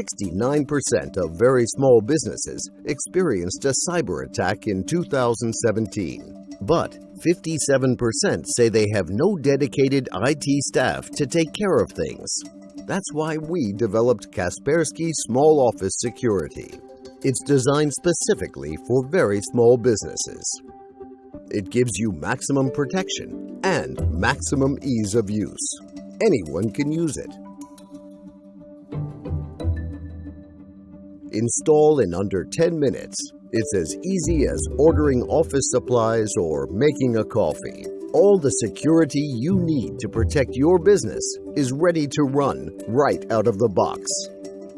69% of very small businesses experienced a cyber attack in 2017. But 57% say they have no dedicated IT staff to take care of things. That's why we developed Kaspersky Small Office Security. It's designed specifically for very small businesses. It gives you maximum protection and maximum ease of use. Anyone can use it. Install in under 10 minutes. It's as easy as ordering office supplies or making a coffee. All the security you need to protect your business is ready to run right out of the box.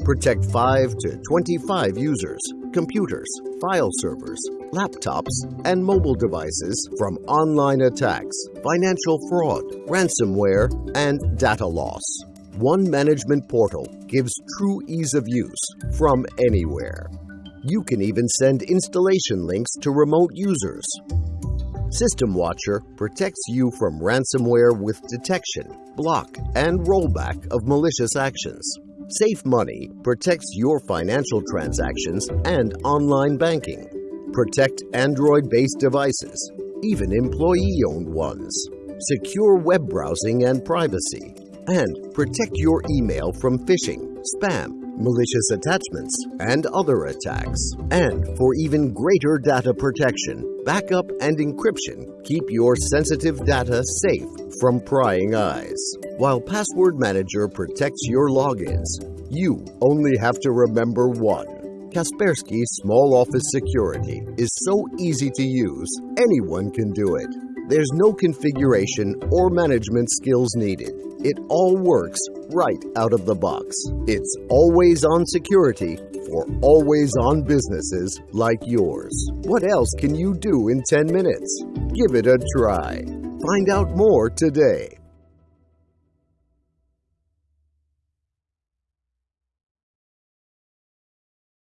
Protect 5 to 25 users, computers, file servers, laptops, and mobile devices from online attacks, financial fraud, ransomware, and data loss. One management portal gives true ease of use from anywhere. You can even send installation links to remote users. System Watcher protects you from ransomware with detection, block, and rollback of malicious actions. Safe Money protects your financial transactions and online banking. Protect Android-based devices, even employee-owned ones. Secure web browsing and privacy and protect your email from phishing, spam, malicious attachments, and other attacks. And for even greater data protection, backup and encryption keep your sensitive data safe from prying eyes. While Password Manager protects your logins, you only have to remember one. Kaspersky Small Office Security is so easy to use, anyone can do it. There's no configuration or management skills needed. It all works right out of the box. It's always on security for always on businesses like yours. What else can you do in 10 minutes? Give it a try. Find out more today.